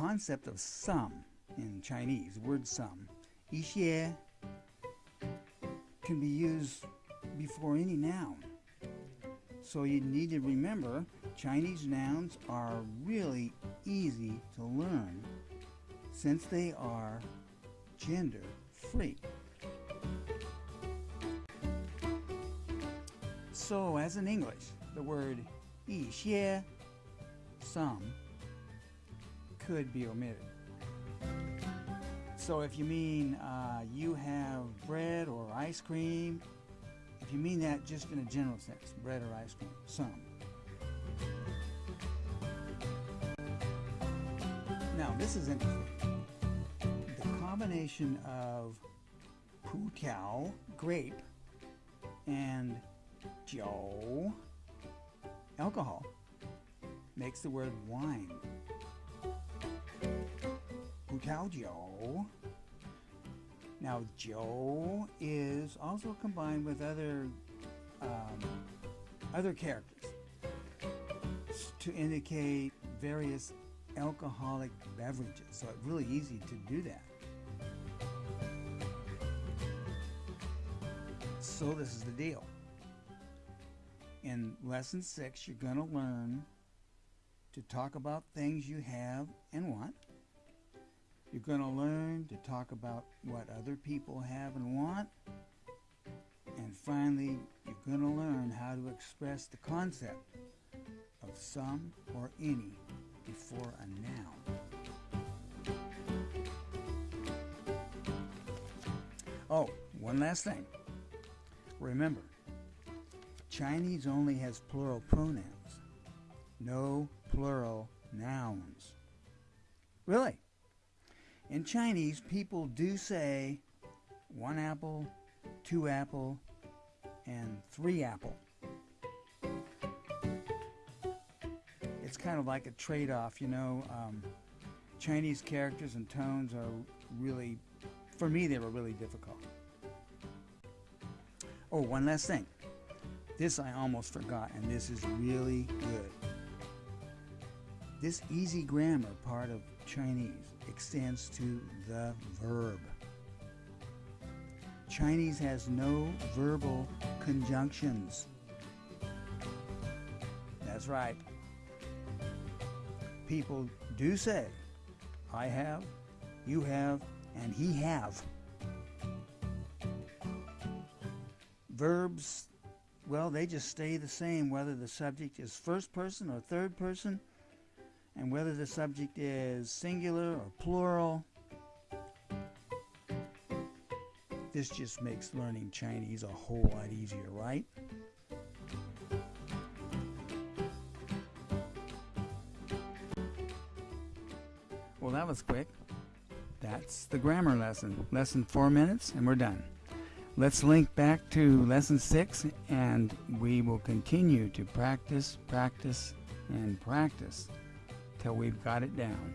concept of some in Chinese, word some, 一些, can be used before any noun. So you need to remember Chinese nouns are really easy to learn since they are gender free. So as in English, the word 一些, some, could be omitted. So if you mean uh, you have bread or ice cream, if you mean that just in a general sense, bread or ice cream, some. Now this is interesting. The combination of pu tiao, grape, and jiao, alcohol, makes the word wine. Tiao jiao now, Joe is also combined with other um, other characters to indicate various alcoholic beverages. So it's really easy to do that. So this is the deal. In lesson six, you're going to learn to talk about things you have and want you're going to learn to talk about what other people have and want. And finally, you're going to learn how to express the concept of some or any before a noun. Oh, one last thing. Remember, Chinese only has plural pronouns, no plural nouns. Really? In Chinese, people do say one apple, two apple, and three apple. It's kind of like a trade-off, you know. Um, Chinese characters and tones are really, for me, they were really difficult. Oh, one last thing. This I almost forgot, and this is really good. This easy grammar part of Chinese extends to the verb. Chinese has no verbal conjunctions. That's right. People do say, I have, you have, and he have. Verbs, well, they just stay the same whether the subject is first person or third person and whether the subject is singular or plural. This just makes learning Chinese a whole lot easier, right? Well, that was quick. That's the grammar lesson. Lesson four minutes, and we're done. Let's link back to lesson six, and we will continue to practice, practice, and practice till we've got it down.